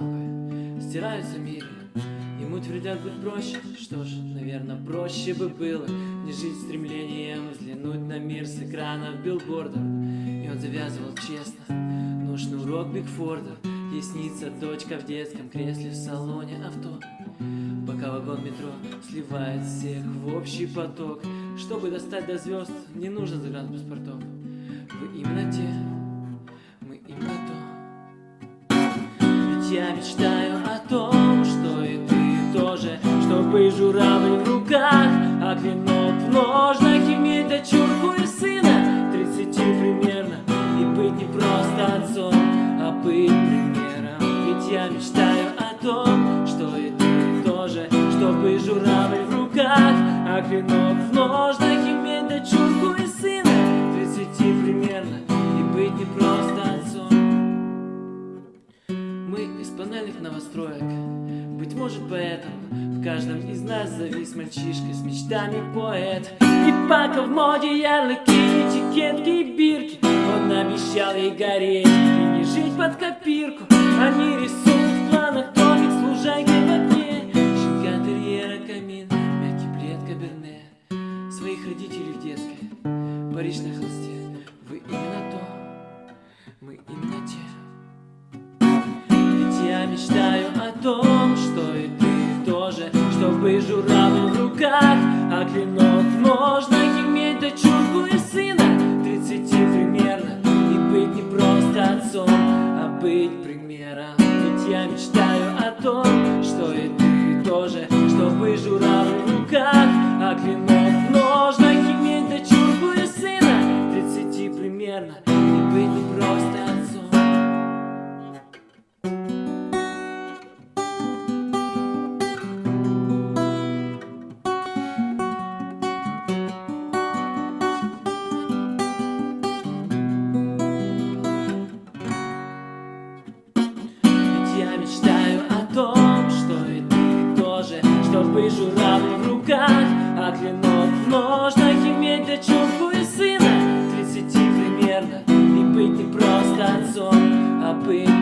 Лампы, стираются миры. Ему твердят быть проще, что ж, наверное, проще бы было Не жить стремлением взглянуть на мир с экранов билбордов И он завязывал честно нужный урок Бигфорда. Ей снится дочка в детском кресле в салоне авто. Пока вагон метро сливает всех в общий поток. Чтобы достать до звезд, не нужно загранпаспортов Вы именно те, мы именно я мечтаю о том, что и ты тоже Чтобы журавль в руках, а клинок в ножнах Иметь дочурку и сына, тридцати примерно И быть не просто отцом, а быть примером. Ведь я мечтаю о том, что и ты тоже Чтобы журавль в руках, а клинок в ножнах мы из панельных новостроек. Быть может поэтому В каждом из нас завис мальчишка С мечтами поэт. И пока в моде ярлыки, этикетки и бирки. Он обещал ей гореть И не жить под копирку. Они рисуют в планах домик с в окне Щенка терьера, камин, мягкий плед, каберне. Своих родителей в детской Париж на холсте. Вы именно то, мы именно Чтобы журавль в руках, а клинок ножнах Иметь дочурку и сына, тридцати примерно И быть не просто отцом, а быть примером. Ведь я мечтаю о том, что и ты тоже Чтобы журавль в руках, а клинок ножнах Иметь дочурку и сына, тридцати примерно мечтаю о том, что и ты тоже Чтобы журавль в руках, а клинок в ножнах Иметь дочурку и сына, тридцати примерно И быть не просто отцом, а быть